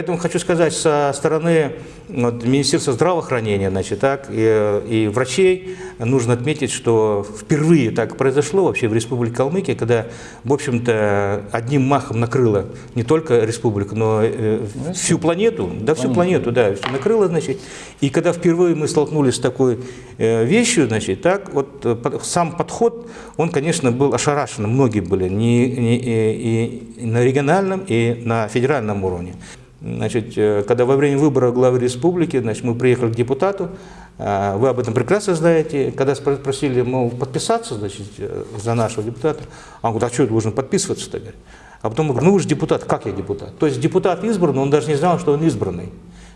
Поэтому хочу сказать, со стороны вот, Министерства здравоохранения значит, так, и, и врачей нужно отметить, что впервые так произошло вообще в Республике Калмыкия, когда, в общем-то, одним махом накрыло не только республику, но э, всю планету, да, всю планету, да, все накрыло, значит. И когда впервые мы столкнулись с такой э, вещью, значит, так, вот э, сам подход, он, конечно, был ошарашен, многие были, не, не, и, и на региональном, и на федеральном уровне. Значит, э, когда во время выбора главы республики, значит, мы приехали к депутату, э, вы об этом прекрасно знаете, когда спросили, мол, подписаться, значит, э, за нашего депутата, он говорит, а что я должен подписываться-то? А потом мы говорим, ну вы же депутат, как я депутат? То есть депутат избран, он даже не знал, что он избранный.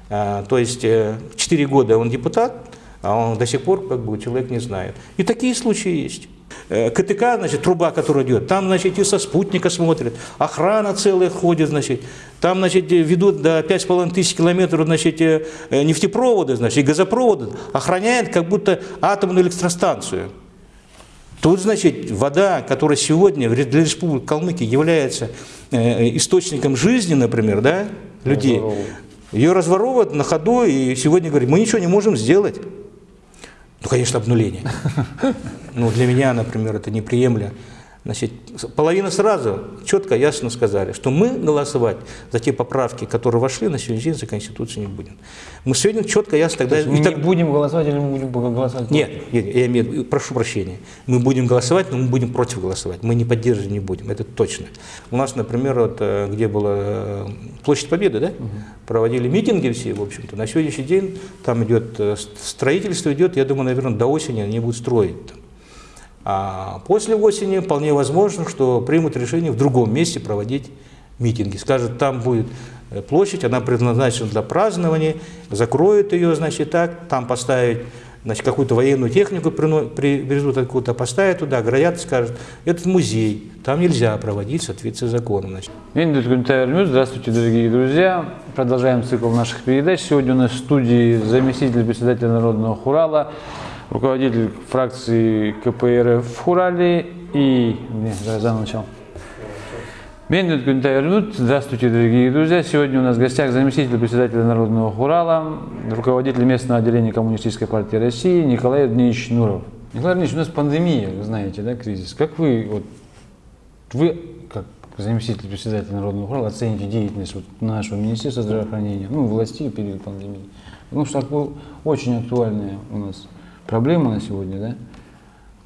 То есть 4 года он депутат, а он до сих пор как бы человек не знает. И такие случаи есть. Э, КТК, значит, труба, которая идет, там, значит, и со спутника смотрят, охрана целая ходит, значит, там, значит, ведут до 5,5 тысяч километров, значит, э, нефтепроводы, значит, и газопроводы, охраняют как будто атомную электростанцию. Тут, значит, вода, которая сегодня для Республики Калмыкия является э, источником жизни, например, да, людей, ее разворовывают на ходу, и сегодня говорят, мы ничего не можем сделать. Ну, конечно, обнуление. Ну, для меня, например, это неприемлемо. Значит, половина сразу четко, ясно сказали, что мы голосовать за те поправки, которые вошли на сегодняшний день за Конституцию не будем. Мы сегодня четко, ясно тогда... То мы так... не будем голосовать или мы будем голосовать? Нет, я имею, прошу прощения. Мы будем голосовать, но мы будем против голосовать. Мы не поддерживать не будем, это точно. У нас, например, вот, э, где была э, площадь Победы, да, угу. проводили митинги все, в общем-то. На сегодняшний день там идет э, строительство идет, я думаю, наверное, до осени они будут строить. Там. А после осени вполне возможно, что примут решение в другом месте проводить митинги. Скажут, там будет э, площадь, она предназначена для празднования, закроют ее, значит, так, там поставить значит, какую-то военную технику привезут откуда-то, поставят туда, оградят, скажут, это музей, там нельзя проводить в соответствии с законом. Значит. Здравствуйте, дорогие друзья. Продолжаем цикл наших передач. Сегодня у нас в студии заместитель председателя Народного хурала руководитель фракции КПРФ в Хурале и... Не, заново начал. Бендит Гюнтайрнут. Здравствуйте, дорогие друзья. Сегодня у нас в гостях заместитель председателя Народного Хурала, руководитель местного отделения Коммунистической партии России Николай Евгеньевич Нуров. Николай Евгеньевич, у нас пандемия, вы знаете, да, кризис. Как вы, вот, вы как заместитель председателя Народного Хурала оцените деятельность вот нашего Министерства здравоохранения, ну, власти в период пандемии? Потому что очень актуальная у нас проблема на сегодня, да,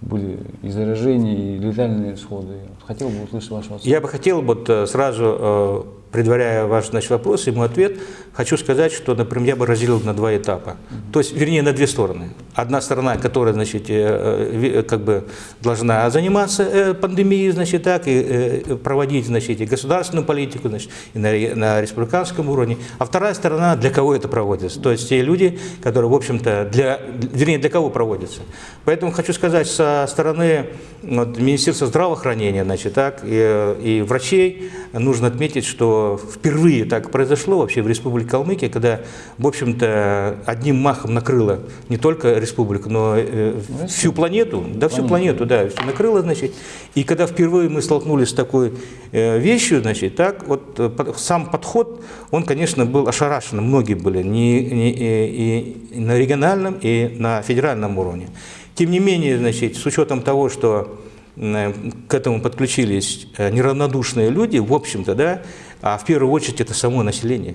были и заражения, и летальные исходы. Хотел бы услышать вашу оценку. Я бы хотел вот э, сразу э, предваряя ваш значит, вопрос мой ответ, хочу сказать, что, например, я бы разделил на два этапа. То есть, вернее, на две стороны. Одна сторона, которая, значит, э, э, как бы должна заниматься э, пандемией, значит, так, и проводить, значит, и государственную политику, значит, и на, на республиканском уровне. А вторая сторона, для кого это проводится. То есть, те люди, которые, в общем-то, для, вернее, для кого проводится. Поэтому хочу сказать, со стороны вот, Министерства здравоохранения, значит, так, и, и врачей нужно отметить, что впервые так произошло вообще в Республике Калмыкия, когда, в общем-то, одним махом накрыло не только республику, но э, всю планету, да, всю планету, да, все накрыло, значит. И когда впервые мы столкнулись с такой э, вещью, значит, так, вот э, сам подход, он, конечно, был ошарашен, многие были, не, не, и, и на региональном, и на федеральном уровне. Тем не менее, значит, с учетом того, что к этому подключились неравнодушные люди, в общем-то, да, а в первую очередь это само население.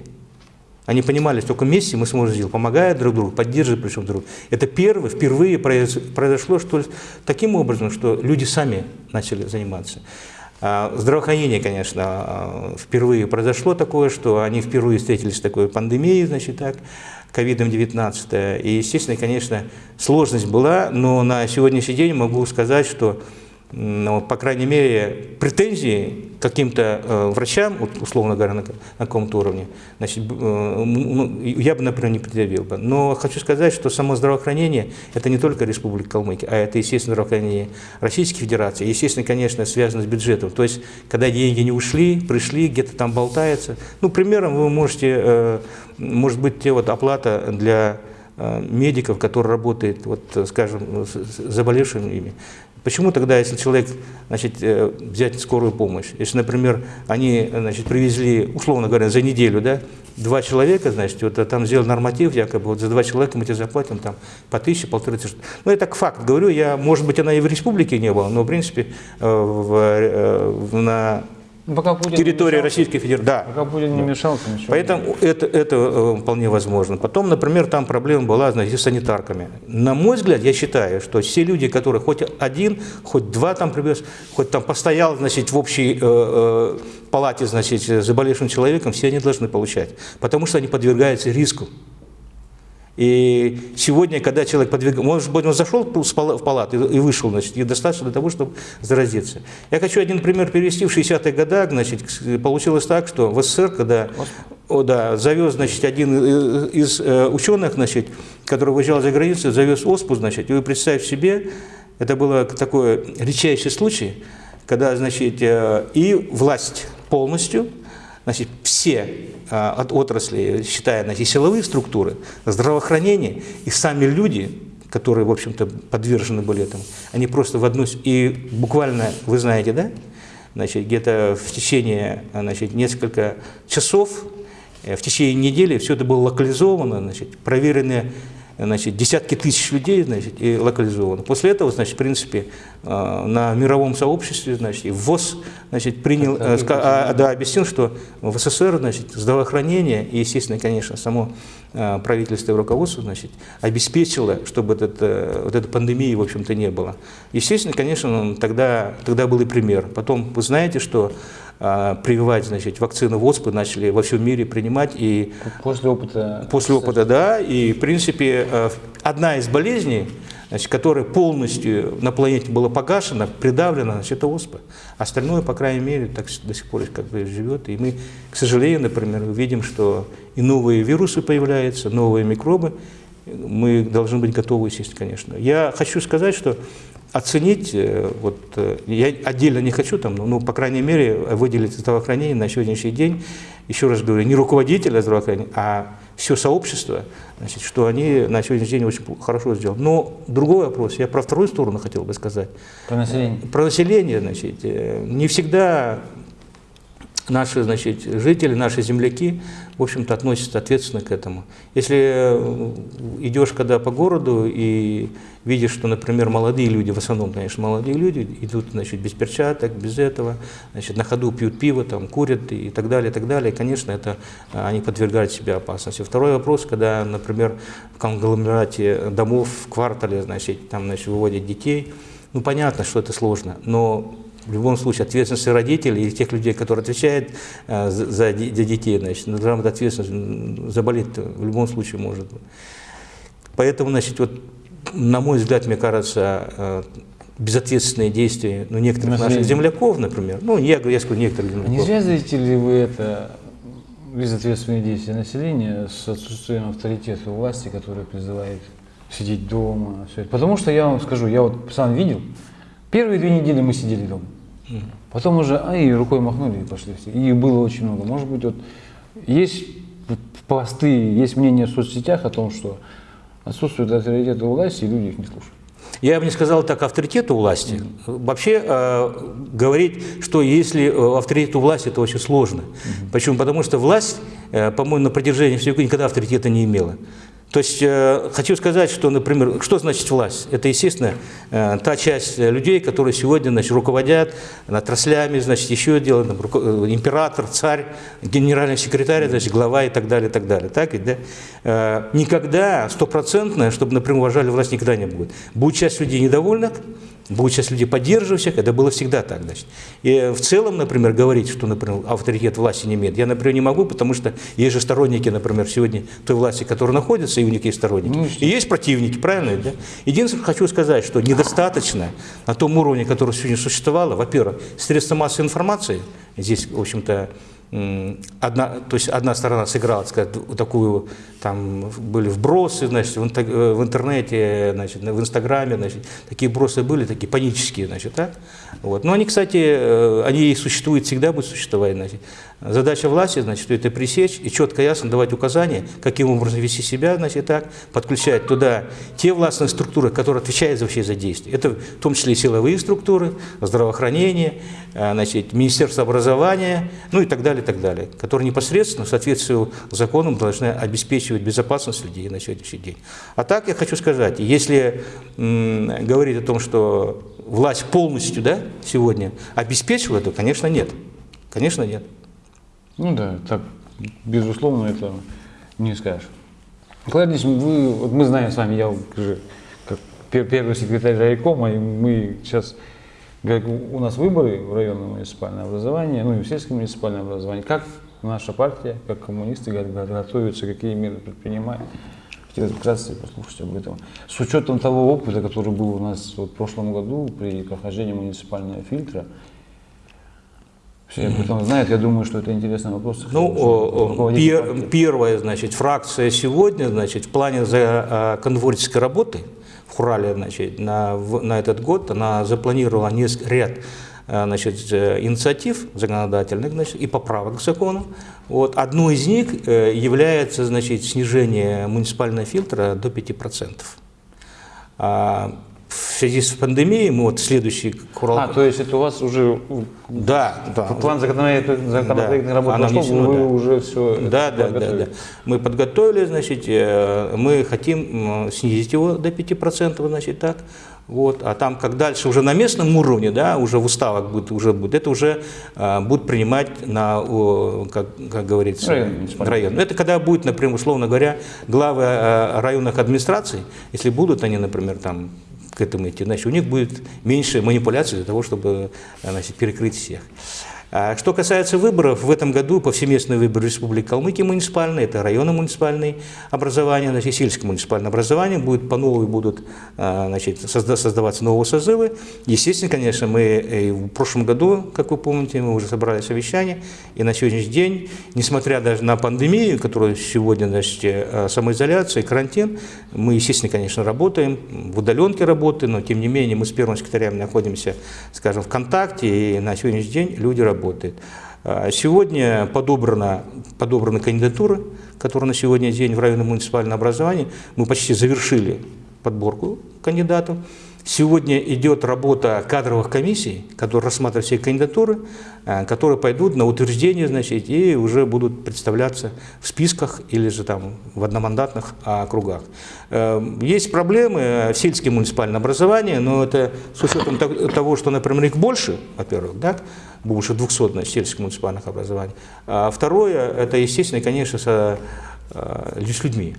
Они понимали, что только вместе мы сможем сделать, помогая друг другу, поддерживая причем друг друга. Это первое, впервые произошло что таким образом, что люди сами начали заниматься. А, здравоохранение, конечно, а, впервые произошло такое, что они впервые встретились с такой пандемией, значит так, ковидом-19. И, естественно, конечно, сложность была, но на сегодняшний день могу сказать, что ну, по крайней мере, претензии каким-то э, врачам, условно говоря, на, на каком-то уровне, значит, э, ну, я бы, например, не предъявил бы. Но хочу сказать, что само здравоохранение – это не только Республика Калмыкия, а это, естественно, здравоохранение Российской Федерации, естественно, конечно, связано с бюджетом. То есть, когда деньги не ушли, пришли, где-то там болтается. Ну, примером вы можете, э, может быть, те вот оплата для э, медиков, которые работают, вот, скажем, с заболевшими ими, Почему тогда, если человек, значит, э, взять скорую помощь, если, например, они, значит, привезли, условно говоря, за неделю, да, два человека, значит, вот а там сделал норматив, якобы вот за два человека мы тебе заплатим там по тысяче, полторы тысячи. Ну, это как факт, говорю, я, может быть, она и в республике не была, но, в принципе, э, в, э, на Ну, Пока Путин не территории Российской Федерации, да, Пока Путин не мешал, то ничего. Поэтому это, это э, вполне возможно. Потом, например, там проблема была, знаете, с санитарками. На мой взгляд, я считаю, что все люди, которые хоть один, хоть два там привез, хоть там постоял, значит, в общей э, э, палате, значит, с заболевшим человеком, все они должны получать. Потому что они подвергаются риску. И сегодня, когда человек подвигается, может быть, он зашел в пала- в палату и вышел, значит, и достаточно для того, чтобы заразиться. Я хочу один пример привести. В 60-х годах, значит, получилось так, что в СССР, когда о, да, завез, значит, один э, из э, ученых, значит, который выезжал за границу, завез оспу, значит, и вы представьте себе, это был такой редчайший случай, когда, значит, э, и власть полностью, значит, все а, от отрасли, считая значит, силовые структуры, здравоохранение и сами люди, которые, в общем-то, подвержены были этому, они просто в одну... И буквально, вы знаете, да, значит, где-то в течение, значит, несколько часов, э, в течение недели все это было локализовано, значит, проверены значит, десятки тысяч людей, значит, и локализовано. После этого, значит, в принципе, э, на мировом сообществе, значит, и ВОЗ, значит, принял, э, а, да, объяснил, что в СССР, значит, здравоохранение и, естественно, конечно, само э, правительство и руководство, значит, обеспечило, чтобы этот, вот этой пандемии, в общем-то, не было. Естественно, конечно, тогда, тогда был и пример. Потом, вы знаете, что прививать, значит, вакцину ВОСПы начали во всем мире принимать, и После опыта... После опыта, да. И, в принципе, э, одна из болезней, значит, которая полностью на планете была погашена, придавлена, значит, это оспа. Остальное, по крайней мере, так до сих пор как бы живет. И мы, к сожалению, например, видим, что и новые вирусы появляются, новые микробы. Мы должны быть готовы, естественно, конечно. Я хочу сказать, что оценить, э, вот, э, я отдельно не хочу, там, ну, по крайней мере, выделить здравоохранение на сегодняшний день, еще раз говорю, не руководителя здравоохранения, а все сообщество, значит, что они на сегодняшний день очень хорошо сделали. Но другой вопрос, я про вторую сторону хотел бы сказать. По населению. Про население, значит, э, не всегда наши, значит, жители, наши земляки, в общем-то, относятся ответственно к этому. Если э, идешь когда по городу и видишь, что, например, молодые люди, в основном, конечно, молодые люди, идут, значит, без перчаток, без этого, значит, на ходу пьют пиво, там, курят и так далее, и так далее, конечно, это а, они подвергают себя опасности. Второй вопрос, когда, например, в конгломерате домов, в квартале, значит, там, значит, выводят детей, ну, понятно, что это сложно, но в любом случае ответственность родителей и тех людей, которые отвечают э, за, за де- за детей, значит, ну, должна быть ответственность, заболеть в любом случае может быть. Поэтому, значит, вот, на мой взгляд, мне кажется, э, безответственные действия ну, некоторых наших Население. земляков, например, ну, я, говорю- я скажу некоторых А Не земляков. связываете ли вы это безответственные действия населения с отсутствием авторитета власти, которая призывает сидеть дома? Все это? Потому что я вам скажу, я вот сам видел, первые две недели мы сидели дома. Потом уже, а и рукой махнули и пошли все. И их было очень много. Может быть, вот есть посты, есть мнение в соцсетях о том, что отсутствует авторитет у власти, и люди их не слушают. Я бы не сказал так авторитету власти. Вообще э, говорить, что если э, авторитет у власти, это очень сложно. Почему? Потому что власть, э, по-моему, на протяжении всего никогда авторитета не имела. То есть э, хочу сказать, что, например, что значит власть? Это, естественно, э, та часть э, людей, которые сегодня значит, руководят отраслями, значит, еще делают, там, руко- э, император, царь, генеральный секретарь, значит, глава и так далее, и так далее. Так ведь, да? Э, никогда стопроцентно, чтобы, например, уважали власть, никогда не будет. Будет часть людей недовольных, будет часть людей поддерживающих, это было всегда так. Значит. И в целом, например, говорить, что, например, авторитет власти не имеет, я, например, не могу, потому что есть же сторонники, например, сегодня той власти, которая находится, и у них есть сторонники. Ну, и есть противники, правильно? Да? Единственное, хочу сказать, что недостаточно на том уровне, который сегодня существовало, во-первых, средства массовой информации, здесь, в общем-то, одна, то есть одна сторона сыграла, сказать, такую, там были вбросы, значит, в, в интернете, значит, в Инстаграме, значит, такие вбросы были, такие панические, значит, так? Вот. Но они, кстати, э, они существуют, всегда будут существовать, значит. Задача власти, значит, это пресечь и четко ясно давать указания, каким образом вести себя, значит, так, подключать туда те властные структуры, которые отвечают вообще за действие. Это в том числе силовые структуры, здравоохранение, э, значит, Министерство образования, ну и так далее, и так далее, которые непосредственно в соответствии с законом должны обеспечивать безопасность людей на сегодняшний день. А так я хочу сказать, если говорить о том, что власть полностью да, сегодня обеспечивала, то, конечно, нет. Конечно, нет. Ну да, так, безусловно, это не скажешь. Николай вы, вот мы знаем с вами, я уже как первый секретарь райкома, и мы сейчас, как у нас выборы в районное муниципальное образование, ну и в сельское муниципальное образование. Как наша партия, как коммунисты готовятся, какие меры предпринимают? Хотелось бы вкратце послушать об этом. С учетом того опыта, который был у нас вот в прошлом году при прохождении муниципального фильтра, все об этом знают, я думаю, что это интересный вопрос. Ну, пер, первая, значит, фракция сегодня, значит, в плане за а, конворческой работы в Хурале, значит, на, на этот год она запланировала несколько, ряд а, значит, э, инициатив законодательных значит, и поправок к закону. Вот. Одну из них э, является значит, снижение муниципального фильтра до 5% в связи с пандемией мы вот следующий курал... А, то есть это у вас уже да, да. план законодательной, да. работы пошел, внесено, вы да. уже все да, да, да, да. Мы подготовили, значит, э, мы хотим снизить его до 5%, значит, так. Вот, а там, как дальше уже на местном уровне, да, уже в уставах будет, уже будет, это уже а, будут принимать на, о, как, как говорится, район. район. Это когда будет, например, условно говоря, главы а, районных администраций, если будут они, например, там к этому идти, значит, у них будет меньше манипуляций для того, чтобы значит, перекрыть всех. А что касается выборов, в этом году повсеместные выборы Республики Калмыкия муниципальные, это районы муниципальные образования, значит, сельское муниципальное образование, будет по новой будут а, значит, создаваться новые созывы. Естественно, конечно, мы в прошлом году, как вы помните, мы уже собрали совещание, и на сегодняшний день, несмотря даже на пандемию, которая сегодня, значит, э, самоизоляция, карантин, мы, естественно, конечно, работаем, в удаленке работаем, но тем не менее мы с первым секретарем находимся, скажем, в контакте, и на сегодняшний день люди работают работает. А сегодня подобрана, подобраны кандидатуры, которые на сегодня день в районном муниципальном образовании. Мы почти завершили подборку кандидатов. Сегодня идет работа кадровых комиссий, которые рассматривают все кандидатуры, а, которые пойдут на утверждение, значит, и уже будут представляться в списках или же там в одномандатных округах. Эм, есть проблемы в сельском муниципальном образовании, но это с учетом того, что, например, их больше, во-первых, да, больше 200 на сельских муниципальных образований. А второе, это, естественно, конечно, э, с людьми.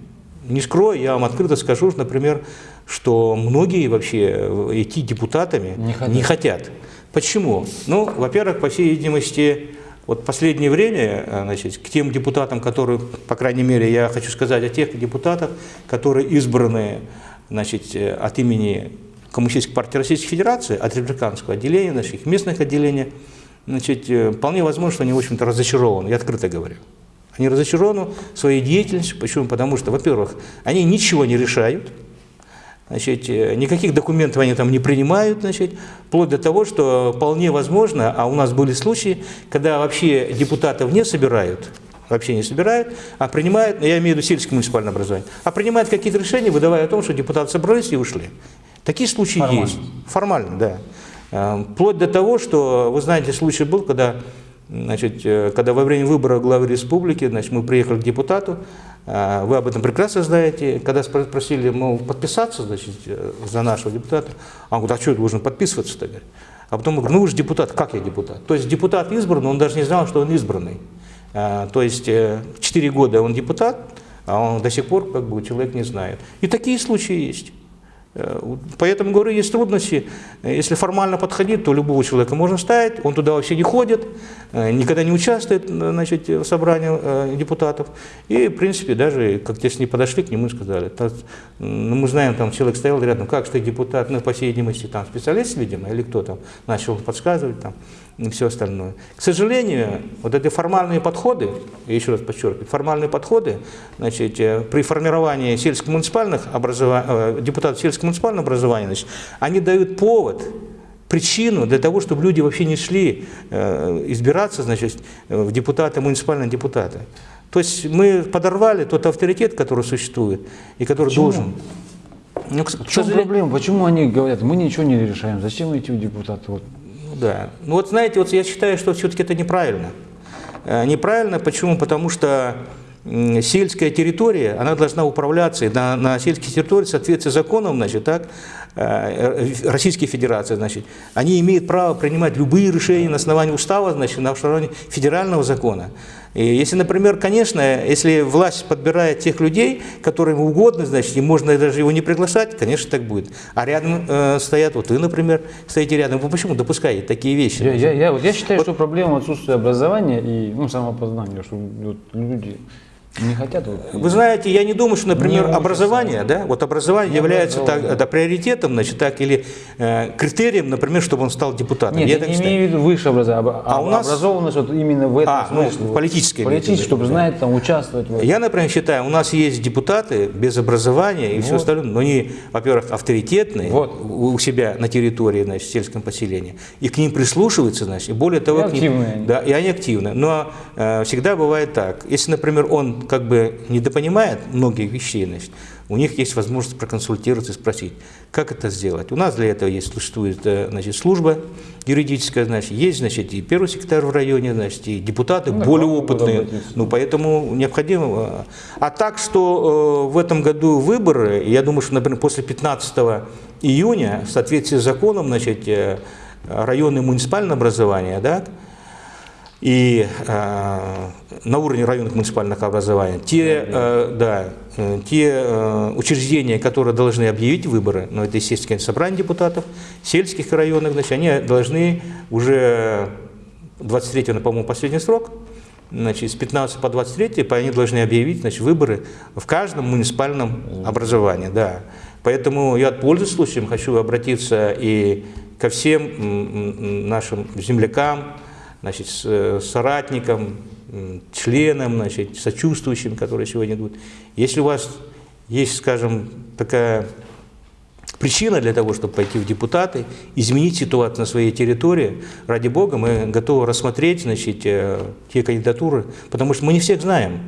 Не скрою, я вам открыто скажу, например, что многие вообще идти депутатами не хотят. Не хотят. Почему? Ну, во-первых, по всей видимости, вот последнее время, э, значит, к тем депутатам, которые, по крайней мере, я хочу сказать о тех депутатах, которые избраны значит, э, от имени Коммунистической партии Российской Федерации, от республиканского отделения, наших местных отделений, значит, э, вполне возможно, что они, в общем-то, разочарованы, я открыто говорю. Они разочарованы своей деятельностью. Почему? Потому что, во-первых, они ничего не решают, значит, э, никаких документов они там не принимают, значит, вплоть до того, что вполне возможно, а у нас были случаи, когда вообще депутатов не собирают, вообще не собирают, а принимают, я имею в виду сельское муниципальное образование, а принимают какие-то решения, выдавая о том, что депутаты собрались и ушли. Такие случаи Формально. есть. Формально, да. Эм, вплоть до того, что, вы знаете, случай был, когда, значит, э, когда во время выбора главы республики значит, мы приехали к депутату, э, вы об этом прекрасно знаете, когда спросили, мол, подписаться значит, э, за нашего депутата, он говорит, а что я должен подписываться-то? А потом говорю, ну вы же депутат, как я депутат? То есть депутат избран, он даже не знал, что он избранный. То есть 4 года он депутат, а он до сих пор как бы человек не знает. И такие случаи есть. Э, Поэтому, говорю, есть трудности. Если формально подходить, то любого человека можно ставить, он туда вообще не ходит, э, никогда не участвует э, значит, в собрании депутатов. И, в принципе, даже как те с ней подошли к нему и сказали, «Та- ну, мы знаем, там человек стоял рядом, как ты депутат, ну, по всей видимости, там специалист, видимо, или кто там, начал подсказывать там и все остальное. К сожалению, вот эти формальные подходы, я еще раз подчеркиваю, формальные подходы, значит, э, при формировании сельско-муниципальных образований, депутатов сельско-муниципального образования, значит, они дают повод, причину для того, чтобы люди вообще не шли э, избираться, значит, э, в депутаты, муниципальные депутаты. То есть мы подорвали тот авторитет, который существует и который Почему? должен. Ну, В чем сожалению- проблема? Почему они говорят, мы ничего не решаем, зачем идти в депутаты? Вот. Да. Ну вот знаете, вот я считаю, что все-таки это неправильно. Э, Неправильно, почему? Потому что сельская территория, она должна управляться, и на, на сельских территориях в законом, значит, так, Российской Федерации, значит, они имеют право принимать любые решения на основании устава, значит, на основании федерального закона. И если, например, конечно, если власть подбирает тех людей, которым угодно, значит, и можно даже его не приглашать, конечно, так будет. А рядом э, стоят, вот вы, например, стоите рядом, вы почему допускаете такие вещи? Я, я, я, вот я считаю, что проблема отсутствия образования и ну, самопознания, что вот люди не хотят. Вы знаете, я не думаю, что, например, Не образование, да, вот образование Не является так, это приоритетом, значит, так, или э, критерием, например, чтобы он стал депутатом. Нет, Я я не считаю. имею в виду высшее образование, а, А у нас- образованность вот именно в этом А, ну, смысле. вот. политическое Политическое, чтобы да. знать, там, участвовать. в этом. Я, например, считаю, у нас есть депутаты без образования и все Вот. остальное, но они, во-первых, авторитетные Вот. у себя на территории, значит, в сельском поселении, и к ним прислушиваются, значит, и более того, И к ним- активные да, и они активны. Но э, всегда бывает так, если, например, он как бы недопонимает многих вещей, значит, у них есть возможность проконсультироваться и спросить, как это сделать. У нас для этого есть, существует э, значит, служба юридическая, значит, есть значит, и первый секретарь в районе, значит, и депутаты Ну, более могут опытные. Ну, поэтому необходимо. э, А так, что э, в этом году выборы, я думаю, что, например, после 15 июня, в соответствии с законом, значит, э, районное муниципальное образование, да, и э, на уровне районных муниципальных образований, те, э, да, э, те э, учреждения, которые должны объявить выборы, ну, это, естественно, собрание депутатов, сельских и районных, значит, они должны уже 23 по-моему, последний срок, значит, с 15 по 23 по- они должны объявить значит, выборы в каждом муниципальном образовании. Да. Поэтому я, пользуясь случаем, хочу обратиться и ко всем нашим землякам, значит, с- э, соратникам, м, членам, значит, сочувствующим, которые сегодня идут. Если у вас есть, скажем, такая причина для того, чтобы пойти в депутаты, изменить ситуацию на своей территории, ради Бога, мы готовы рассмотреть значит, э, те кандидатуры, потому что мы не всех знаем.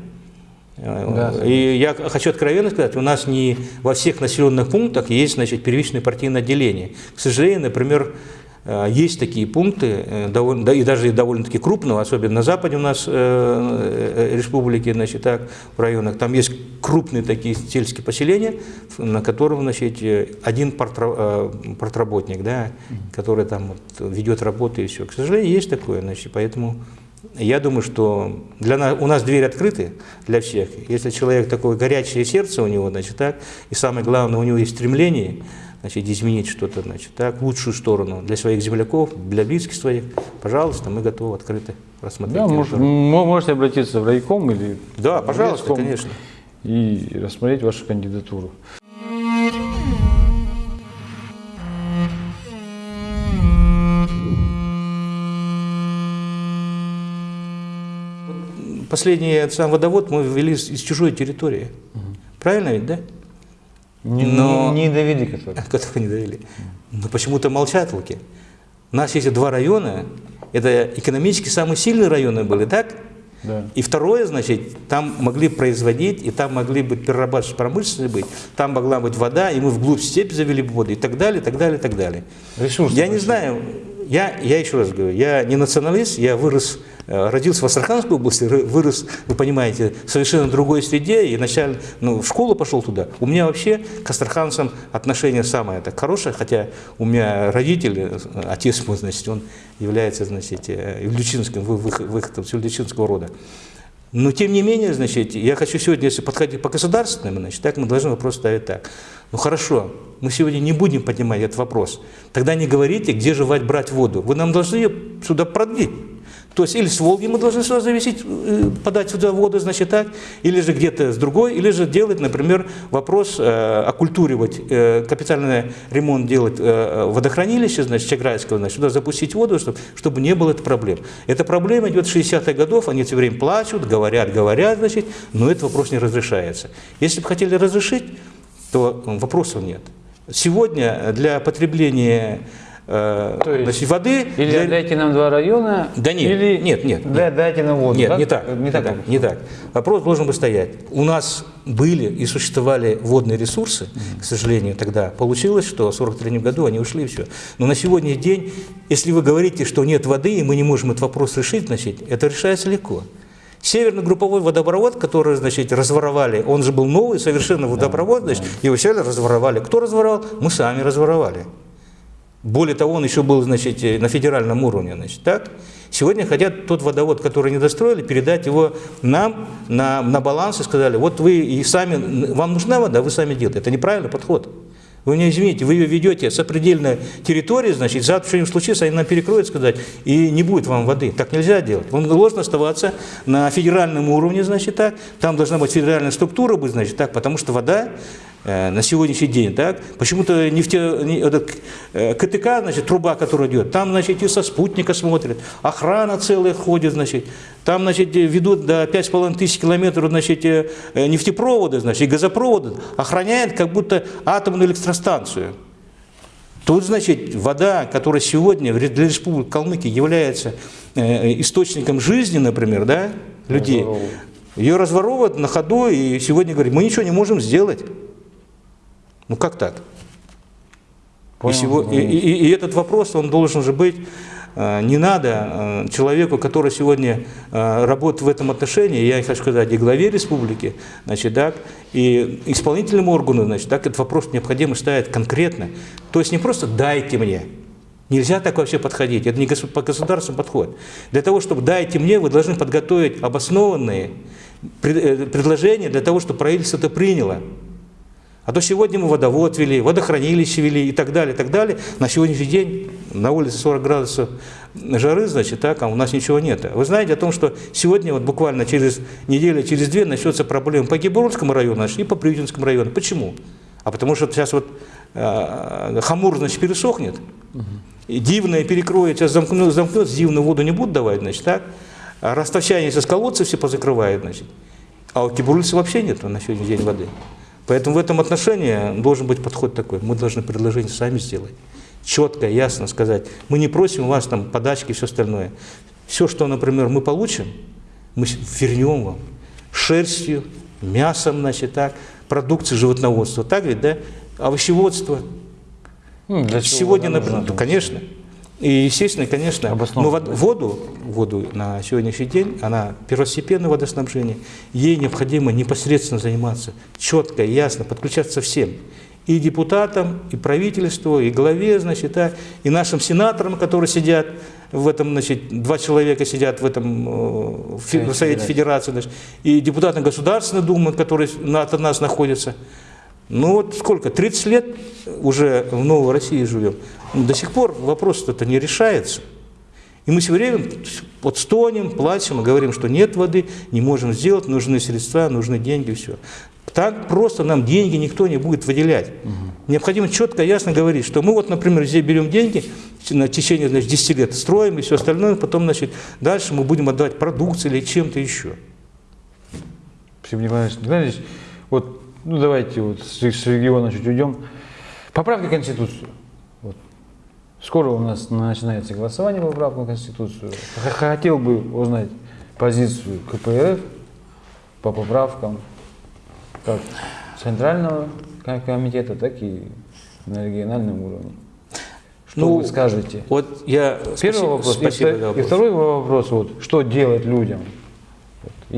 Э, Да. И я хочу откровенно сказать, у нас не во всех населенных пунктах есть значит, первичное партийное отделение. К сожалению, например, есть такие пункты, э, довольно, и даже довольно-таки крупного, особенно на западе у нас э, э, республики, значит, так, в районах, там есть крупные такие сельские поселения, на котором значит, э, один э, партработник, да, который там вот ведет работу и все. К сожалению, есть такое, значит, поэтому я думаю, что для нас, у нас двери открыты для всех. Если человек такое горячее сердце у него, значит, так, и самое главное, у него есть стремление, значит, изменить что-то, значит, так, в лучшую сторону для своих земляков, для близких своих, пожалуйста, мы готовы открыто рассмотреть. Да, может, можете обратиться в райком или да, пожалуйста, конечно. и рассмотреть вашу кандидатуру. Последний сам водовод мы ввели из, из чужой территории. Правильно ведь, да? Не, Но- не, не который. Которых не довели. Но почему-то молчат луки. У нас есть два района. Это экономически самые сильные районы были, так? Да. И второе, значит, там могли производить, и там могли быть перерабатывающие промышленности быть, там могла быть вода, и мы вглубь степи завели воду, и так далее, и так далее, и так далее. Ресурсы Я не большие. знаю, я, я еще раз говорю, я не националист, я вырос, родился в Астраханской области, вырос, вы понимаете, в совершенно другой среде, и начально, ну, в школу пошел туда. У меня вообще к астраханцам отношение самое так хорошее, хотя у меня родители, э, отец мой, значит, он является, значит, э, вы- выходом с ильдючинского рода. Но тем не менее, значит, я хочу сегодня, если подходить по государственным, значит, так мы должны вопрос ставить так. Ну хорошо, мы сегодня не будем поднимать этот вопрос. Тогда не говорите, где же брать воду. Вы нам должны ее сюда продлить. То есть или с Волги мы должны сюда зависеть, э, подать сюда воду, значит так, или же где-то с другой, или же делать, например, вопрос э, оккультуривать, э, капитальный ремонт делать э, водохранилище, значит, Чаграйского, значит, сюда запустить воду, чтобы, чтобы не было этой проблем. Эта проблема идет с 60-х годов, они все время плачут, говорят, говорят, значит, но этот вопрос не разрешается. Если бы хотели разрешить, то вопросов нет. Сегодня для потребления э, То есть, значит, воды... Или для... дайте нам два района, да нет, или нет, нет, да, дайте нам воду. Нет, не так, не, так, не так. Вопрос должен быть стоять. У нас были и существовали водные ресурсы, к сожалению, тогда. Получилось, что в 43 году они ушли и все. Но на сегодняшний день, если вы говорите, что нет воды, и мы не можем этот вопрос решить, значит, это решается легко. Северный групповой водопровод, который, значит, разворовали, он же был новый совершенно водопровод, значит, его взяли, разворовали. Кто разворовал? Мы сами разворовали. Более того, он еще был, значит, на федеральном уровне, значит, так? Сегодня хотят тот водовод, который не достроили, передать его нам на, на баланс и сказали, вот вы и сами, вам нужна вода, вы сами делаете. Это неправильный подход. Вы не извините, вы ее ведете с определенной территории, значит, завтра что-нибудь случится, они нам перекроют, сказать, и не будет вам воды. Так нельзя делать. Он должен оставаться на федеральном уровне, значит, так. Там должна быть федеральная структура быть, значит, так, потому что вода Э, на сегодняшний день, так, почему-то нефте, этот, э, КТК, значит, труба, которая идет, там, значит, и со спутника смотрят, охрана целая ходит, значит, там, значит, ведут до 5,5 тысяч километров, значит, э, нефтепроводы, значит, и газопроводы, охраняют как будто атомную электростанцию. Тут, значит, вода, которая сегодня для Республики Калмыкия является источником жизни, например, да, людей, ее разворовывают на ходу, и сегодня говорят, мы ничего не можем сделать. Ну как так? И, сего, и, и, и этот вопрос, он должен же быть, э, не надо э, человеку, который сегодня э, работает в этом отношении, я хочу сказать, и главе республики, значит, так, и исполнительному органу, значит, так, этот вопрос необходимо ставить конкретно. То есть не просто «дайте мне», Нельзя так вообще подходить, это не по государству подход. Для того, чтобы дайте мне, вы должны подготовить обоснованные предложения для того, чтобы правительство это приняло. А то сегодня мы водовод вели, водохранилище вели и так далее, и так далее. На сегодняшний день на улице 40 градусов жары, значит, так, а у нас ничего нет. Вы знаете о том, что сегодня вот буквально через неделю, через две начнется проблема по Гибурскому району и по Приютинскому району. Почему? А потому что сейчас вот э, Хамур, значит, пересохнет, и Дивное перекроет, сейчас замкнет, замкнет Дивную воду не будут давать, значит, так? А расточание сейчас колодцы все позакрывает, значит. А у Кибурлицы вообще нет на сегодняшний день воды. Поэтому в этом отношении должен быть подход такой. Мы должны предложение сами сделать. Четко, ясно сказать. Мы не просим у вас там подачки и все остальное. Все, что, например, мы получим, мы вернем вам шерстью, мясом, значит, так, продукцией животноводства. Так ведь, да? Овощеводство. Ну, для Сегодня, например, конечно. И, естественно, конечно, мы воду, воду на сегодняшний день, она первостепенное водоснабжение, ей необходимо непосредственно заниматься, четко, ясно, подключаться всем. И депутатам, и правительству, и главе, значит, да, и нашим сенаторам, которые сидят в этом, значит, два человека сидят в этом э, в Совете Федерации, значит, и депутаты Государственной Думы, которые от нас находятся. Ну вот сколько, 30 лет уже в Новой России живем. До сих пор вопрос это не решается. И мы все время вот стонем, плачем и говорим, что нет воды, не можем сделать, нужны средства, нужны деньги, все. Так просто нам деньги никто не будет выделять. Угу. Необходимо четко, ясно говорить, что мы вот, например, здесь берем деньги на течение значит, 10 лет, строим и все остальное, потом, значит, дальше мы будем отдавать продукцию или чем-то еще. Николай Николаевич. Вот, ну давайте вот с, с региона чуть уйдем. Поправки Конституцию. Скоро у нас начинается голосование по поправку на Конституцию. Хотел бы узнать позицию КПРФ по поправкам как Центрального комитета, так и на региональном уровне. Что ну, вы скажете? Вот я Первый спасибо, вопрос. Спасибо и, вопрос. и второй вопрос, вот, что делать людям?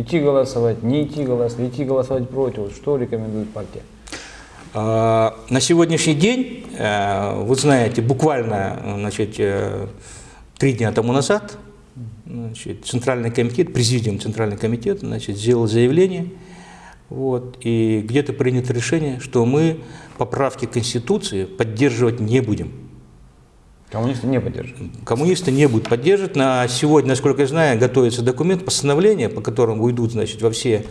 Идти голосовать, не идти голосовать, идти голосовать против. Что рекомендует партия? А, на сегодняшний день, э, вы знаете, буквально значит, э, три дня тому назад Значит, Центральный комитет, президиум Центрального комитета значит, сделал заявление, вот, и где-то принято решение, что мы поправки Конституции поддерживать не будем. Коммунисты не поддерживают. Коммунисты не будут поддерживать. На сегодня, насколько я знаю, готовится документ постановления, по которому уйдут значит, во все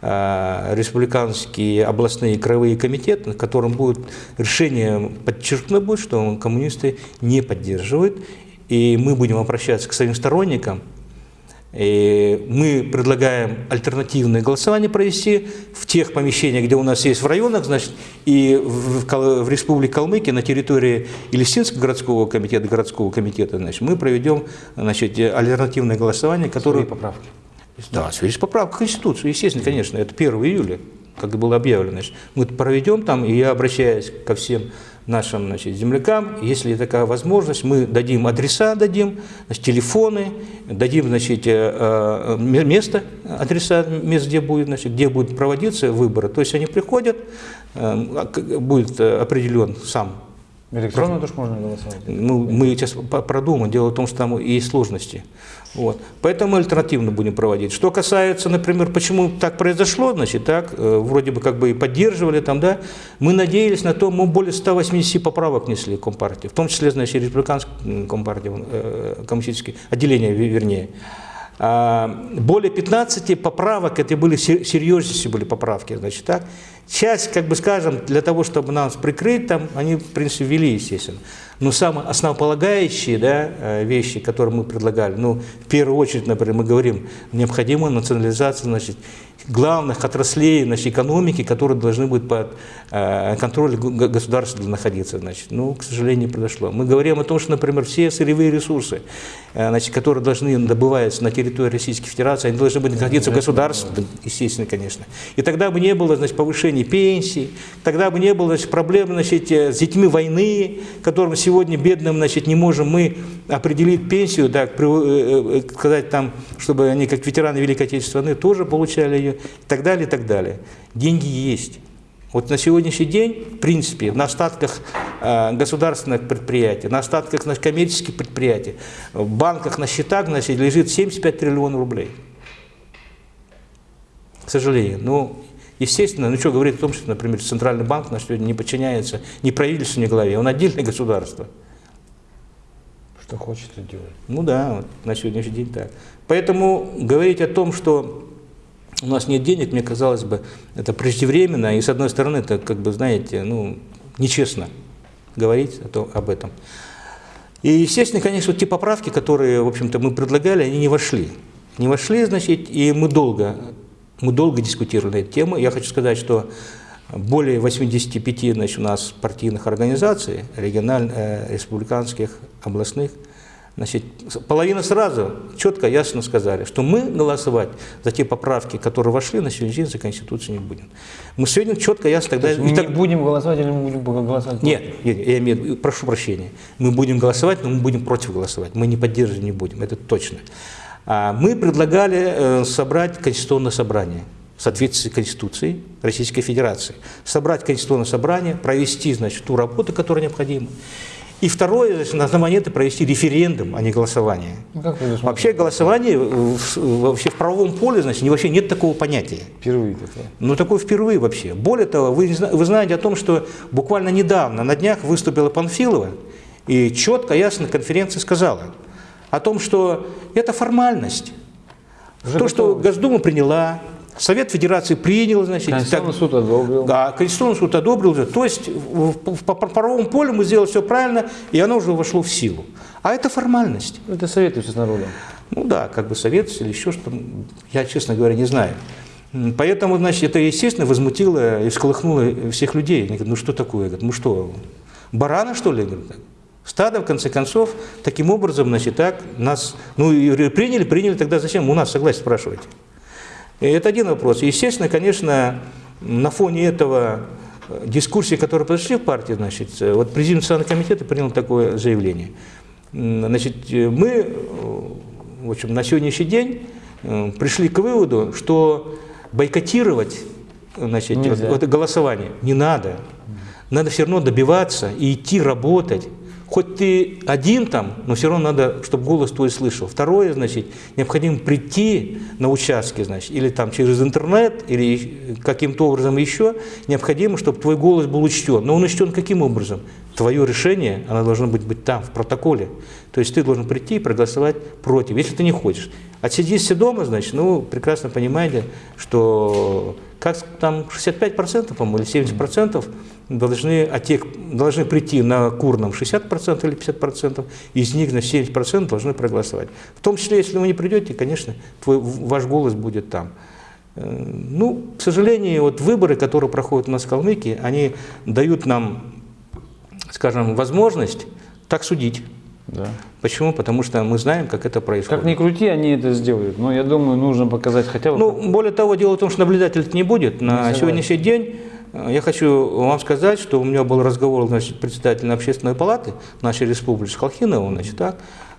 э, республиканские областные краевые комитеты, на котором будет решение подчеркнуто будет, что коммунисты не поддерживают. И мы будем обращаться к своим сторонникам, и мы предлагаем альтернативное голосование провести в тех помещениях, где у нас есть в районах, значит, и в, в Республике Калмыкия на территории Елисинского городского комитета, городского комитета, значит, мы проведем значит, альтернативное голосование, которое... Свои поправки. Да, в связи с поправкой Конституции, естественно, конечно, это 1 июля, как было объявлено. Значит, мы проведем там, и я обращаюсь ко всем нашим значит, землякам, если такая возможность, мы дадим адреса, дадим значит, телефоны, дадим значит, э, э, место, адреса, мест, где будет, значит, где будут проводиться выборы. То есть они приходят, э, будет определен сам Электронно тоже можно голосовать? Ну, мы сейчас продумаем. Дело в том, что там есть сложности. Вот. Поэтому альтернативно будем проводить. Что касается, например, почему так произошло, значит, так, э, вроде бы как бы и поддерживали там, да, мы надеялись на то, мы более 180 поправок несли Компартии, в том числе, значит, республиканской Компартии, э, коммунистические, отделение, вернее. А, более 15 поправок, это были серьезнейшие были поправки, значит, так. Часть, как бы скажем, для того, чтобы нас прикрыть, там, они, в принципе, ввели, естественно. Но самые основополагающие да, э, вещи, которые мы предлагали, ну, в первую очередь, например, мы говорим, необходима национализация, значит, главных отраслей значит, экономики, которые должны быть под э, контролем государства находиться. Значит. Ну, к сожалению, произошло. Мы говорим о том, что, например, все сырьевые ресурсы, э, значит, которые должны добываться на территории Российской Федерации, они должны быть находиться в государстве, естественно, конечно. И тогда бы не было значит, повышения пенсий, тогда бы не было значит, проблем значит, с детьми войны, которым сегодня бедным значит, не можем мы определить пенсию, так, сказать там, чтобы они, как ветераны Великой Отечественной войны, тоже получали ее и так далее, и так далее. Деньги есть. Вот на сегодняшний день, в принципе, на остатках э, государственных предприятий, на остатках значит, коммерческих предприятий, в банках, на счетах значит, лежит 75 триллионов рублей. К сожалению. Ну, естественно, ну что говорит о том, что, например, Центральный банк на сегодня не подчиняется ни правительству, ни главе, он отдельное государство. Что хочет, и делает. Ну да, вот на сегодняшний день так. Поэтому говорить о том, что у нас нет денег, мне казалось бы, это преждевременно, и с одной стороны, это, как бы, знаете, ну, нечестно говорить о том, об этом. И, естественно, конечно, вот те поправки, которые, в общем-то, мы предлагали, они не вошли. Не вошли, значит, и мы долго, мы долго дискутировали эту тему. Я хочу сказать, что более 85 значит, у нас партийных организаций, региональных, э, республиканских, областных – Значит, половина сразу четко, ясно сказали, что мы голосовать за те поправки, которые вошли на сегодняшний день за Конституцию не будем. Мы сегодня четко, ясно тогда... То мы так... не будем голосовать или мы будем голосовать? Нет, нет, я имею, прошу прощения. Мы будем голосовать, но мы будем против голосовать. Мы не поддерживать не будем, это точно. А мы предлагали э, собрать Конституционное собрание в соответствии с Конституцией Российской Федерации. Собрать Конституционное собрание, провести, значит, ту работу, которая необходима. И второе, значит, на этого провести референдум, а не голосование. Ну, как вообще голосование вообще в правовом поле, значит, вообще нет такого понятия. Впервые такое. Ну, такое впервые вообще. Более того, вы, вы знаете о том, что буквально недавно, на днях, выступила Панфилова и четко, ясно конференция сказала о том, что это формальность. Уже То, что Госдума приняла, Совет Федерации принял, значит... Конституционный так, суд одобрил. Да, Конституционный суд одобрил. То есть по правовому полю мы сделали все правильно, и оно уже вошло в силу. А это формальность. Это советуется с народом. Ну да, как бы советуется или еще что-то, я, честно говоря, не знаю. Поэтому, значит, это, естественно, возмутило и всколыхнуло всех людей. Они говорят, ну что такое? Я говорю, ну что, барана, что ли? Стадо, в конце концов, таким образом, значит, так, нас, ну, и приняли, приняли, тогда зачем у нас согласие спрашивать? И это один вопрос. Естественно, конечно, на фоне этого э, дискуссии, которые произошли в партии, значит, э, вот президент Национального комитета принял такое заявление. Значит, э, мы, в общем, на сегодняшний день пришли к выводу, что бойкотировать значит, вот, вот, голосование не надо. Надо все равно добиваться и идти работать хоть ты один там, но все равно надо, чтобы голос твой слышал. Второе, значит, необходимо прийти на участки, значит, или там через интернет, или каким-то образом еще, необходимо, чтобы твой голос был учтен. Но он учтен каким образом? Твое решение, оно должно быть, быть там, в протоколе. То есть ты должен прийти и проголосовать против, если ты не хочешь. Отсидишься дома, значит, ну, прекрасно понимаете, что как там 65%, по-моему, или 70% должны, те, должны прийти на курном 60% или 50%, из них на 70% должны проголосовать. В том числе, если вы не придете, конечно, твой, ваш голос будет там. Э, ну, к сожалению, вот выборы, которые проходят у нас в Калмыкии, они дают нам, скажем, возможность так судить. Да. Почему? Потому что мы знаем, как это происходит. Как ни крути, они это сделают. Но я думаю, нужно показать хотя бы... Ну, более того, дело в том, что наблюдателей не будет. На не сегодняшний день Э, я хочу вам сказать, что у меня был разговор значит, председателем общественной палаты нашей республики с Халхиновым, значит, так,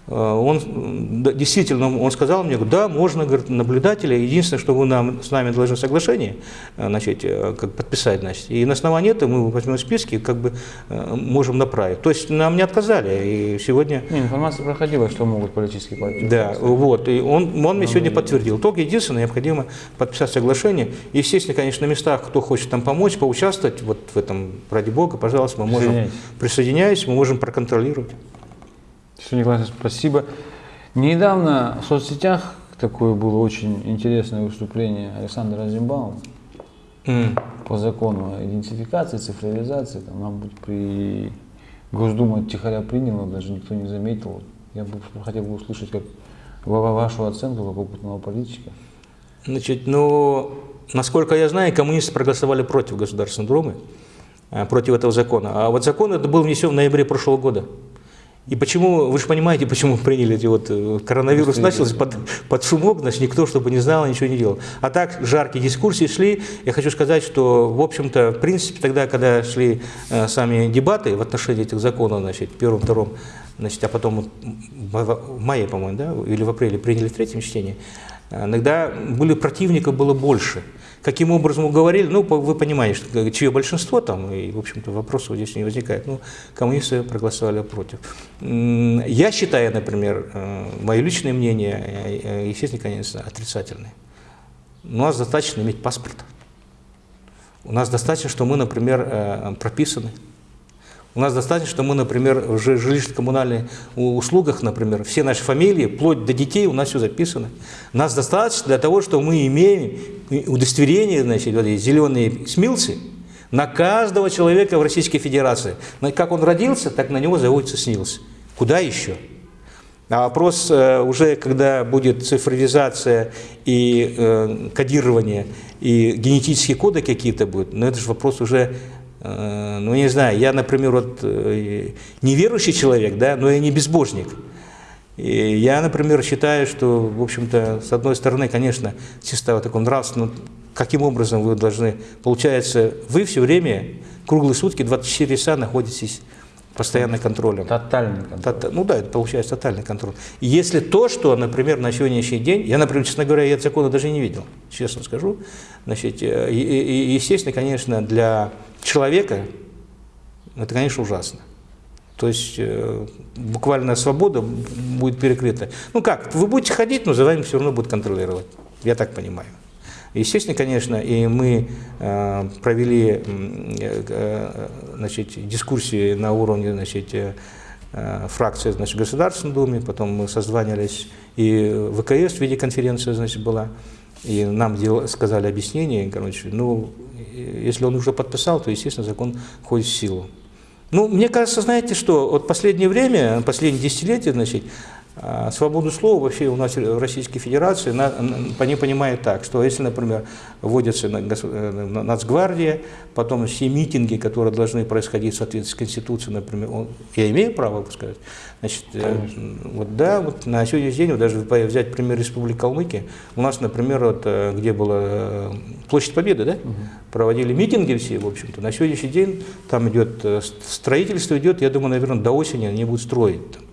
он действительно, он сказал мне, да, можно, говорит, наблюдателя, единственное, что вы нам, с нами должны соглашение э, значит, э, как подписать, значит, и на основании этого мы возьмем списки, как бы можем направить. То есть нам не отказали, и сегодня... Не, информация проходила, что могут политические партии. Да, вот, и он, он мне сегодня подтвердил. Только единственное, необходимо подписать соглашение. Естественно, конечно, на местах, кто хочет там помочь, поучаствовать, вот в этом, ради бога, пожалуйста, мы можем, присоединяйтесь, мы можем проконтролировать. Все, Николай, спасибо. Недавно в соцсетях такое было очень интересное выступление Александра Азимбаума mm. по закону идентификации, цифровизации. Там, нам быть при Госдума тихоря приняла, даже никто не заметил. Я бы хотел бы услышать как вашу оценку как опытного политика. Значит, ну, насколько я знаю, коммунисты проголосовали против Государственной Думы, э, против этого закона. А вот закон это был внесен в ноябре прошлого года. И почему, вы же понимаете, почему приняли эти вот, э, коронавирус начался под, под шумок, значит, никто, чтобы не знал, ничего не делал. А так жаркие дискуссии шли. Я хочу сказать, что, в общем-то, в принципе, тогда, когда шли э, сами дебаты в отношении этих законов, значит, первым, втором, значит, а потом в мае, по-моему, да, или в апреле приняли в третьем чтении, э, иногда были противников было больше. Каким образом уговорили, ну, вы понимаете, чье большинство там, и, в общем-то, вопросов здесь не возникает. Ну, коммунисты проголосовали против. Я считаю, например, э, мое личное мнение, э, э, естественно, конечно, отрицательное. У нас достаточно иметь паспорт. У нас достаточно, что мы, например, прописаны. У нас достаточно, что мы, например, в жилищно-коммунальных услугах, например, все наши фамилии, вплоть до детей, у нас все записано. Нас достаточно для того, что мы имеем удостоверение, значит, вот эти зеленые смилцы, на каждого человека в Российской Федерации. Как он родился, так на него заводится СНИЛС. Куда еще? А вопрос э, уже, когда будет цифровизация и э, кодирование, и генетические коды какие-то будут, но это же вопрос уже ну, не знаю, я, например, вот э, неверующий человек, да, но я не безбожник. И я, например, считаю, что, в общем-то, с одной стороны, конечно, чисто вот таком нравственном, каким образом вы должны, получается, вы все время, круглые сутки, 24 часа находитесь постоянным контролем. Тотальный контроль. Тот, ну да, это получается тотальный контроль. И если то, что, например, на сегодняшний день, я, например, честно говоря, я закона даже не видел, честно скажу, значит, э, и, и, естественно, конечно, для человека, это, конечно, ужасно. То есть э, буквально свобода будет перекрыта. Ну как, вы будете ходить, но за вами все равно будут контролировать. Я так понимаю. Естественно, конечно, и мы э, провели э, э, значит, дискуссии на уровне значит, э, фракции значит, в Государственной Думе, потом мы созванивались, и ВКС в виде конференции значит, была, и нам дел, сказали объяснение, короче, ну, если он уже подписал, то, естественно, закон входит в силу. Ну, мне кажется, знаете что, вот последнее время, последние десятилетия, значит, свободу слова вообще у нас в Российской Федерации они понимают так, что если, например, вводится э, Нацгвардия, потом все митинги, которые должны происходить в соответствии с Конституцией, например, он, я имею право сказать, значит, э, вот да, вот на сегодняшний день, вот даже взять пример Республики Калмыкия, у нас, например, вот, э, где была Площадь Победы, да, угу. проводили митинги все, в общем-то, на сегодняшний день там идет строительство идет, я думаю, наверное, до осени они будут строить там.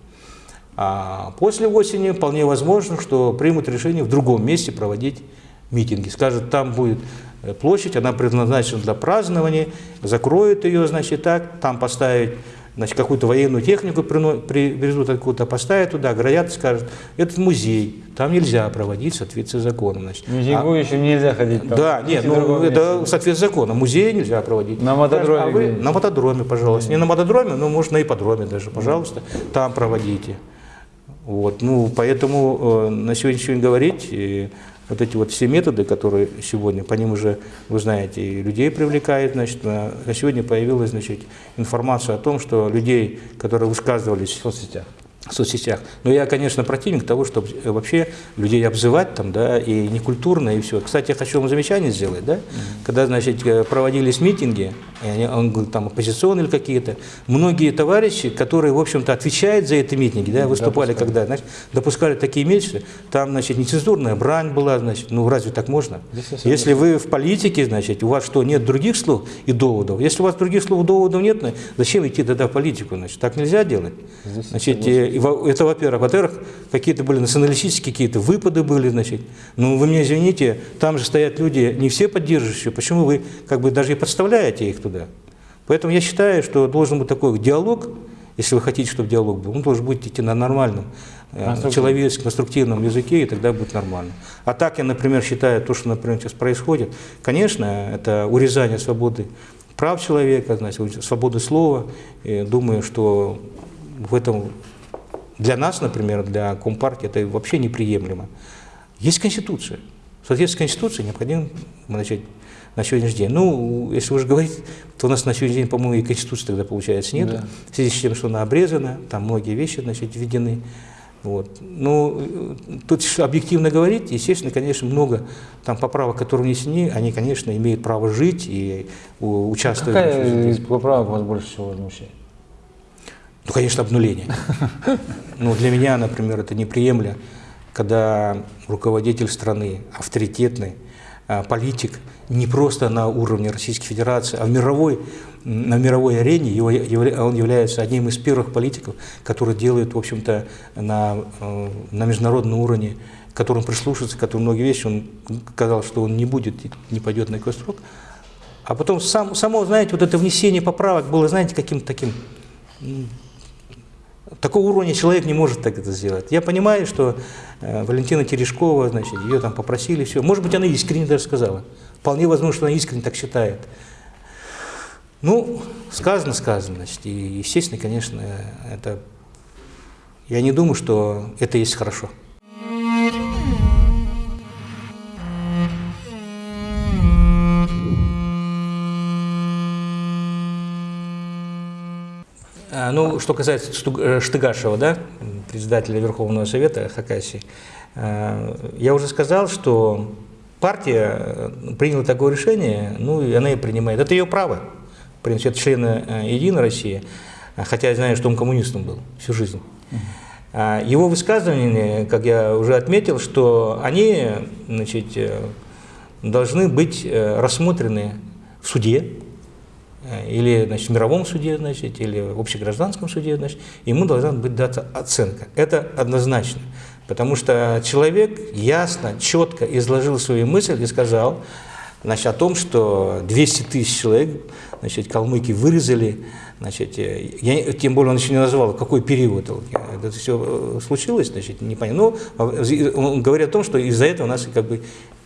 А после осени вполне возможно, что примут решение в другом месте проводить митинги. Скажут, там будет э, площадь, она предназначена для празднования, закроют ее, значит, так, там поставить значит, какую-то военную технику привезут откуда-то, поставят туда, оградят и скажут, это музей, там нельзя проводить в соответствии с законом. Значит. Музей А- нельзя ходить там. да, нет, ну это в соответствии с законом. Музей нельзя проводить. На мотодроме А вы-? На мотодроме, пожалуйста. Не на мотодроме, но можно на ипподроме даже, пожалуйста, там проводите. Вот, ну, поэтому э, на сегодняшний день говорить, и вот эти вот все методы, которые сегодня, по ним уже, вы знаете, и людей привлекает, значит, на, на сегодня появилась, значит, информация о том, что людей, которые высказывались В соцсетях. В соцсетях. Но я, конечно, противник того, чтобы вообще людей обзывать там, да, и некультурно, и все. Кстати, я хочу вам замечание сделать, да, когда, значит, э, проводились митинги, они, он говорит, там, оппозиционные или какие-то, многие товарищи, которые, в общем-то, отвечают за эти митинги, да, выступали, когда, значит, допускали такие месяцы, там, значит, нецензурная брань была, значит, ну, разве так можно? Если вы в политике, значит, у вас что, нет других слов и доводов? Если у вас других слов и доводов нет, ну, зачем идти тогда в политику? Значит, так нельзя делать. Здесь Значит, э, это, во-первых. Во-вторых, какие-то были националистические какие-то выпады были, значит. Ну, вы меня извините, там же стоят люди, не все поддерживающие. Почему вы как бы даже и подставляете их туда? Поэтому я считаю, что должен быть такой диалог, если вы хотите, чтобы диалог был, он должен быть идти на нормальном, э, Конструктивном. человеческом, конструктивном языке, и тогда будет нормально. А так я, например, считаю, то, что, например, сейчас происходит, конечно, это урезание свободы прав человека, значит, свободы слова. И думаю, что в этом для нас, например, для Компартии, это вообще неприемлемо. Есть Конституция. В соответствии с Конституцией необходимо значит, на сегодняшний день. Ну, если уж говорить, то у нас на сегодняшний день, по-моему, и Конституции тогда, получается, нет. Да. В связи с тем, что она обрезана, там многие вещи, значит, введены. Вот. Ну, э, тут объективно говорить, естественно, конечно, много там поправок, которые внесены, они, конечно, имеют право жить и у- участвовать. Какая из поправок вас больше всего возмущает? Ну, конечно, обнуление. Ну, для меня, например, это неприемлемо, когда руководитель страны, авторитетный а, политик, не просто на уровне Российской Федерации, а в мировой, на мировой арене его он является одним из первых политиков, который делает, в общем-то, на, э, на международном уровне, к которому прислушивается, который многие вещи, он сказал, что он не будет, не пойдет на какой срок. А потом сам, само, знаете, вот это внесение поправок было, знаете, каким-то таким Такого уровня человек не может так это сделать. Я понимаю, что э, Валентина Терешкова, значит, ее там попросили, все. Может быть, она искренне даже сказала. Вполне возможно, что она искренне так считает. Ну, сказано, сказано, значит, и, естественно, конечно, это... Я не думаю, что это есть хорошо. Ну, что касается э, Штыгашева, да, председателя Верховного Совета Хакасии, э, я уже сказал, что партия э, приняла такое решение, ну, и она и принимает. Это ее право. В принципе, это члены э, Единой России, а, хотя я знаю, что он коммунистом был всю жизнь. А, Его высказывания, как я уже отметил, что они значит, должны быть рассмотрены в суде, или значит, в мировом суде, значит, или в общегражданском суде, значит, ему должна быть дата оценка. Это однозначно. Потому что человек ясно, четко изложил свою мысль и сказал значит, о том, что 200 тысяч человек значит, калмыки вырезали, значит, э, я, тем более он еще не назвал, какой период это все случилось, значит, непонятно. Но он говорит о том, что из-за этого нас как бы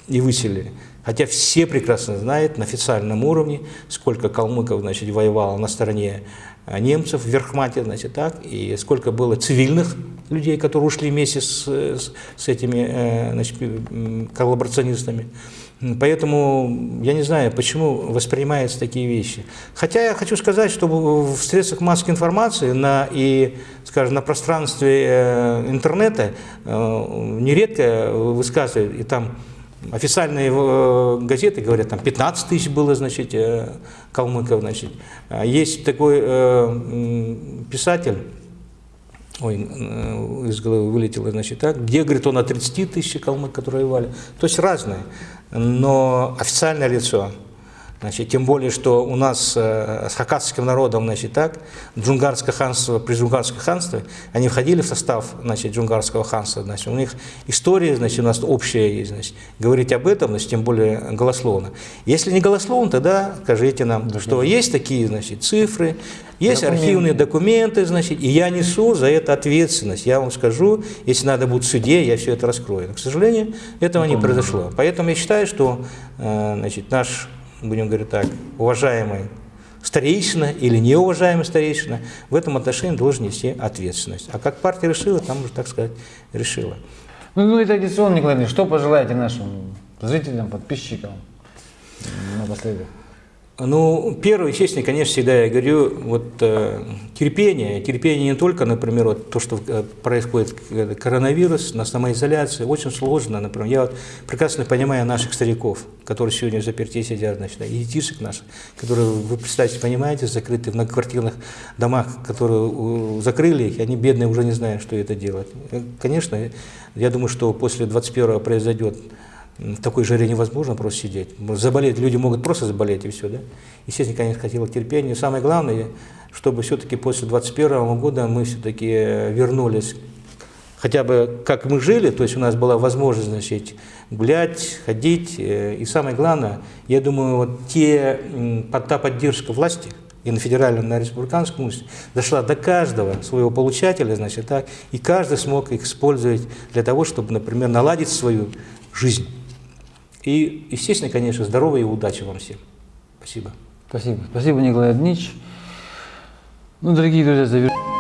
и выселили. Хотя все прекрасно знают на официальном уровне, сколько калмыков значит, воевало на стороне а, немцев в Верхмате, значит, так, и сколько было цивильных людей, которые ушли вместе с, с, с этими э, значит, коллаборационистами. Поэтому я не знаю, почему воспринимаются такие вещи. Хотя я хочу сказать, что в в средствах массовой информации на, и, скажем, на пространстве э, интернета э, нередко высказывают, и там Официальные э, газеты говорят, там 15 тысяч было, значит, э, калмыков, значит. А Есть такой э, писатель, ой, из головы вылетело, значит, так, где, говорит, он о 30 тысяч калмык, которые воевали. То есть разные. Но официальное лицо, Значит, тем более, что у нас э, с хакасским народом, значит, так, джунгарское ханство, при джунгарском ханстве, они входили в состав, значит, джунгарского ханства, значит, у них история, значит, у нас общая есть, значит, говорить об этом, значит, тем более голословно. Если не голословно, тогда скажите нам, что есть такие, значит, цифры, есть Документы. архивные документы, значит, и я несу за это ответственность. Я вам скажу, если надо будет в суде, я все это раскрою. Но, к сожалению, этого не произошло. Поэтому я считаю, что э, значит, наш, будем говорить так, уважаемый старейшина или неуважаемый старейшина в этом отношении должен нести ответственность. А как партия решила, там уже, так сказать, решила. Ну, ну и традиционно, Николай Ильич, что пожелаете нашим зрителям, подписчикам напоследок? Ну, первое, естественно, конечно, всегда я говорю, вот э, терпение, терпение не только, например, вот то, что э, происходит э, коронавирус, на самоизоляции, очень сложно, например, я вот прекрасно понимаю наших стариков, которые сегодня в заперти сидят, значит, и детишек наших, которые, вы представьте, понимаете, закрыты в многоквартирных домах, которые закрыли их, они бедные уже не знают, что это делать. Э, Конечно, я думаю, что после 21 произойдет в такой жаре невозможно просто сидеть. Заболеть, люди могут просто заболеть и все, да. Естественно, конечно, хотела терпения. Самое главное, чтобы все-таки после 21 года мы все-таки вернулись хотя бы как мы жили, то есть у нас была возможность, значит, гулять, ходить. э, И самое главное, я думаю, вот те, та поддержка власти, и на федеральном, и на республиканском уровне, дошла до каждого своего получателя, значит, так, и каждый смог их использовать для того, чтобы, например, наладить свою жизнь. И, естественно, конечно, здоровья и удачи вам всем. Спасибо. Спасибо. Спасибо, Николай Днич. Ну, дорогие друзья, завершим.